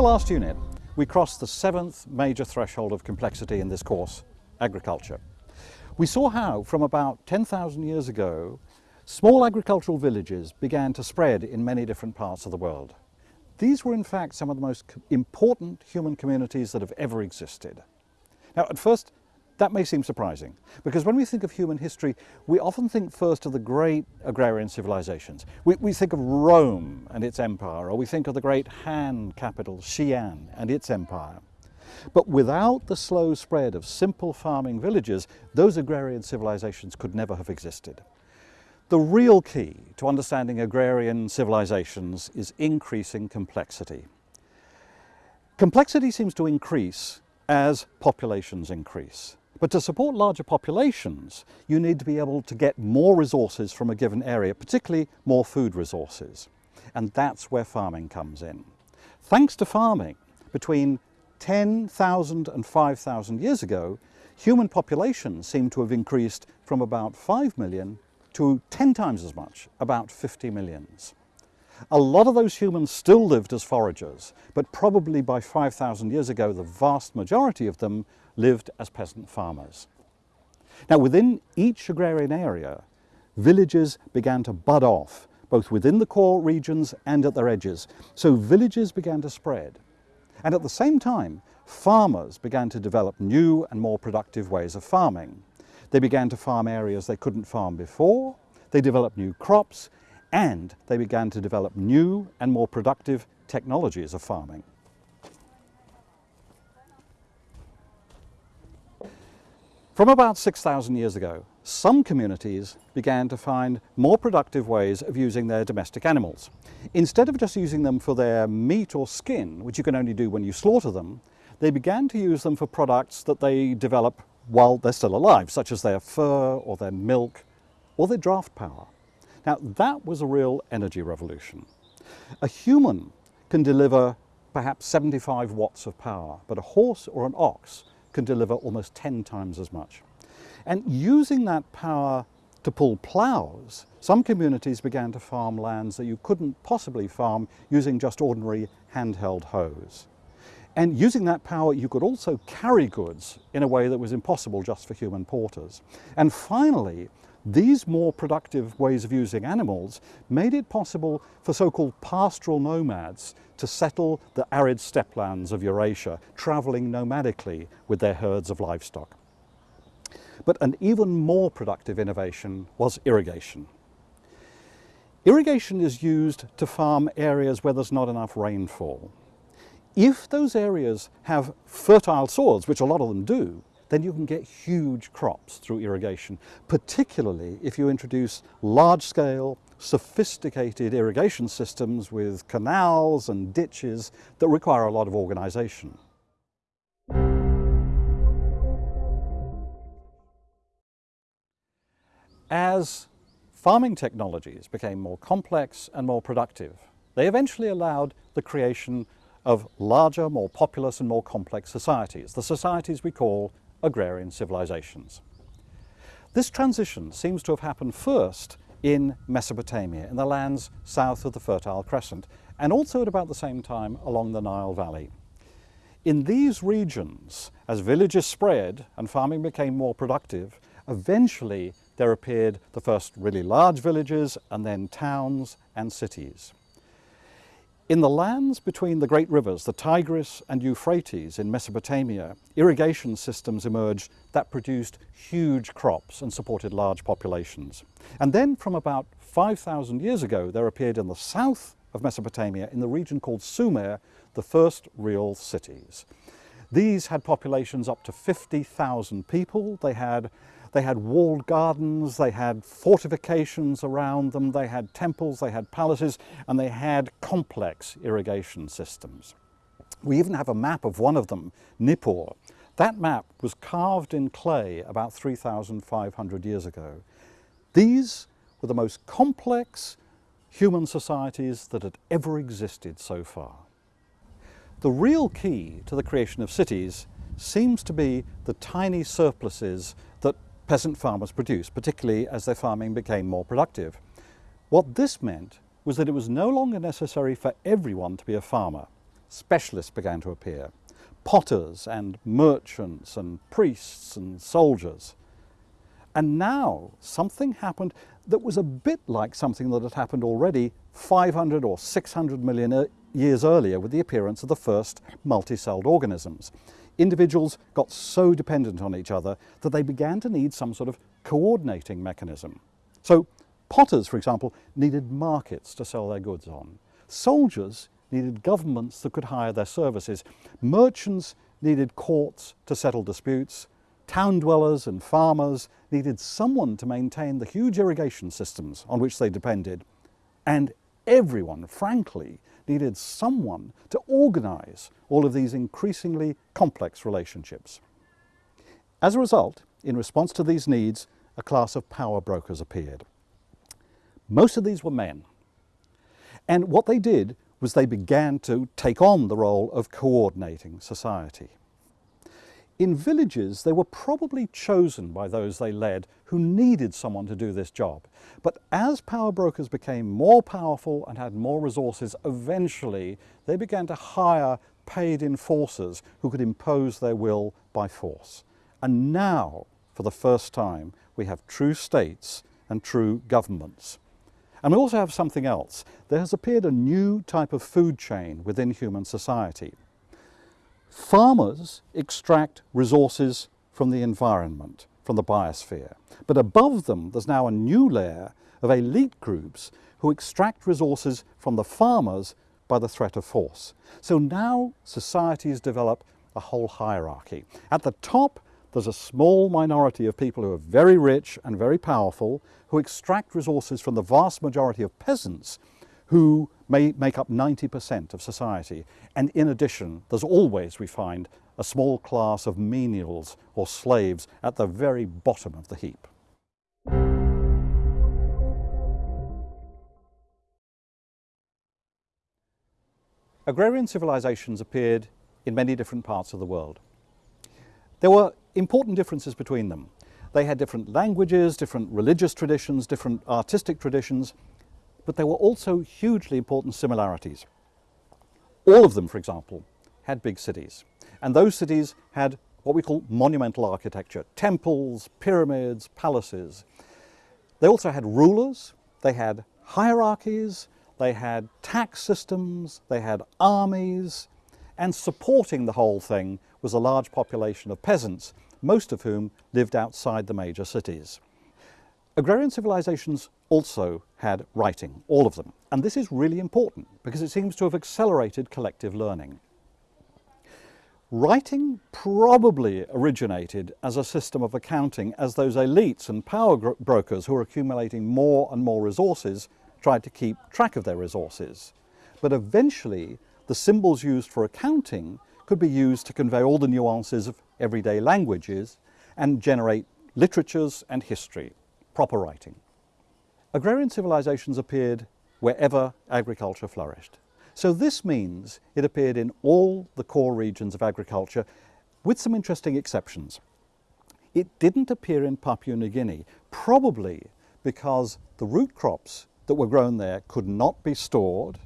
the last unit, we crossed the seventh major threshold of complexity in this course, agriculture. We saw how, from about 10,000 years ago, small agricultural villages began to spread in many different parts of the world. These were in fact some of the most important human communities that have ever existed. Now at first that may seem surprising, because when we think of human history, we often think first of the great agrarian civilizations. We, we, think of Rome and its empire, or we think of the great Han capital, Xi'an, and its empire. But without the slow spread of simple farming villages, those agrarian civilizations could never have existed. The real key to understanding agrarian civilizations is increasing complexity. Complexity seems to increase as populations increase. But to support larger populations, you need to be able to get more resources from a given area, particularly more food resources. And that's where farming comes in. Thanks to farming, between 10,000 and 5,000 years ago, human populations seem to have increased from about 5 million to 10 times as much, about 50 millions. A lot of those humans still lived as foragers, but probably by 5,000 years ago, the vast majority of them lived as peasant farmers. Now within each agrarian area, villages began to bud off, both within the core regions and at their edges. So villages began to spread. And at the same time, farmers began to develop new and more productive ways of farming. They began to farm areas they couldn't farm before, they developed new crops, and they began to develop new and more productive technologies of farming. From about 6,000 years ago, some communities began to find more productive ways of using their domestic animals. Instead of just using them for their meat or skin, which you can only do when you slaughter them, they began to use them for products that they develop while they're still alive, such as their fur or their milk or their draft power. Now that was a real energy revolution. A human can deliver perhaps 75 watts of power, but a horse or an ox can deliver almost 10 times as much. And using that power to pull ploughs, some communities began to farm lands that you couldn't possibly farm using just ordinary handheld hoes. And using that power, you could also carry goods in a way that was impossible just for human porters. And finally, these more productive ways of using animals made it possible for so-called pastoral nomads to settle the arid steppelands of Eurasia, travelling nomadically with their herds of livestock. But an even more productive innovation was irrigation. Irrigation is used to farm areas where there's not enough rainfall. If those areas have fertile soils, which a lot of them do, then you can get huge crops through irrigation, particularly if you introduce large-scale, sophisticated irrigation systems with canals and ditches that require a lot of organization. As farming technologies became more complex and more productive, they eventually allowed the creation of larger, more populous and more complex societies, the societies we call agrarian civilizations. This transition seems to have happened first in Mesopotamia, in the lands south of the Fertile Crescent, and also at about the same time along the Nile Valley. In these regions, as villages spread and farming became more productive, eventually there appeared the first really large villages and then towns and cities. In the lands between the great rivers, the Tigris and Euphrates in Mesopotamia, irrigation systems emerged that produced huge crops and supported large populations. And then from about 5,000 years ago, there appeared in the south of Mesopotamia, in the region called Sumer, the first real cities. These had populations up to 50,000 people. They had they had walled gardens, they had fortifications around them, they had temples, they had palaces, and they had complex irrigation systems. We even have a map of one of them, Nippur. That map was carved in clay about 3,500 years ago. These were the most complex human societies that had ever existed so far. The real key to the creation of cities seems to be the tiny surpluses peasant farmers produced, particularly as their farming became more productive. What this meant was that it was no longer necessary for everyone to be a farmer. specialists began to appear. Potters and merchants and priests and soldiers. And now something happened that was a bit like something that had happened already 500 or 600 million years earlier with the appearance of the first multi-celled organisms. Individuals got so dependent on each other that they began to need some sort of coordinating mechanism. So potters, for example, needed markets to sell their goods on. Soldiers needed governments that could hire their services. Merchants needed courts to settle disputes. Town dwellers and farmers needed someone to maintain the huge irrigation systems on which they depended. And everyone, frankly, needed someone to organize all of these increasingly complex relationships. As a result, in response to these needs, a class of power brokers appeared. Most of these were men. And what they did was they began to take on the role of coordinating society. In villages, they were probably chosen by those they led who needed someone to do this job. But as power brokers became more powerful and had more resources, eventually they began to hire paid enforcers who could impose their will by force. And now, for the first time, we have true states and true governments. And we also have something else. There has appeared a new type of food chain within human society. Farmers extract resources from the environment, from the biosphere. But above them, there's now a new layer of elite groups who extract resources from the farmers by the threat of force. So now societies develop a whole hierarchy. At the top, there's a small minority of people who are very rich and very powerful who extract resources from the vast majority of peasants who may make up 90% of society. And in addition, there's always, we find, a small class of menials or slaves at the very bottom of the heap. Agrarian civilizations appeared in many different parts of the world. There were important differences between them. They had different languages, different religious traditions, different artistic traditions, but there were also hugely important similarities. All of them, for example, had big cities. And those cities had what we call monumental architecture, temples, pyramids, palaces. They also had rulers, they had hierarchies, they had tax systems, they had armies, and supporting the whole thing was a large population of peasants, most of whom lived outside the major cities. Agrarian civilizations also had writing, all of them. And this is really important because it seems to have accelerated collective learning. Writing probably originated as a system of accounting as those elites and power brokers who were accumulating more and more resources tried to keep track of their resources. But eventually, the symbols used for accounting could be used to convey all the nuances of everyday languages and generate literatures and history, proper writing. Agrarian civilizations appeared wherever agriculture flourished. So this means it appeared in all the core regions of agriculture with some interesting exceptions. It didn't appear in Papua New Guinea, probably because the root crops that were grown there could not be stored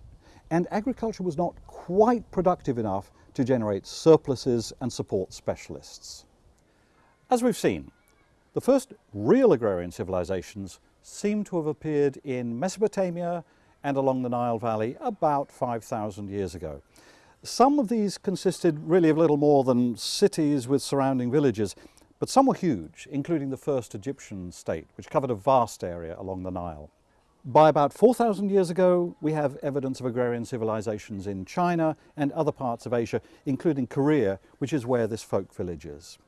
and agriculture was not quite productive enough to generate surpluses and support specialists. As we've seen, the first real agrarian civilizations seem to have appeared in Mesopotamia and along the Nile Valley about 5,000 years ago. Some of these consisted really of little more than cities with surrounding villages, but some were huge, including the first Egyptian state, which covered a vast area along the Nile. By about 4,000 years ago, we have evidence of agrarian civilizations in China and other parts of Asia, including Korea, which is where this folk village is.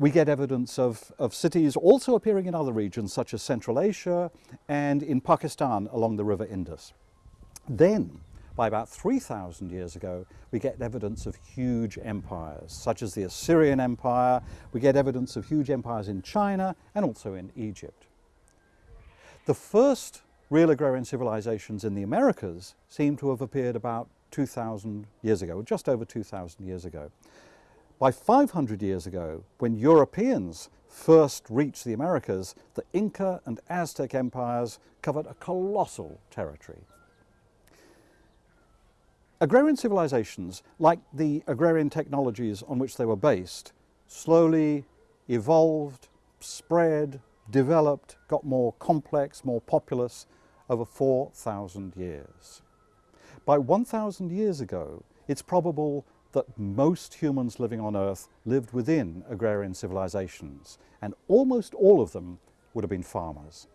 We get evidence of, of cities also appearing in other regions, such as Central Asia and in Pakistan along the River Indus. Then, by about 3,000 years ago, we get evidence of huge empires, such as the Assyrian Empire. We get evidence of huge empires in China and also in Egypt. The first real agrarian civilizations in the Americas seem to have appeared about 2,000 years ago, just over 2,000 years ago. By 500 years ago, when Europeans first reached the Americas, the Inca and Aztec empires covered a colossal territory. Agrarian civilizations, like the agrarian technologies on which they were based, slowly evolved, spread, developed, got more complex, more populous over 4,000 years. By 1,000 years ago, it's probable that most humans living on Earth lived within agrarian civilizations, and almost all of them would have been farmers.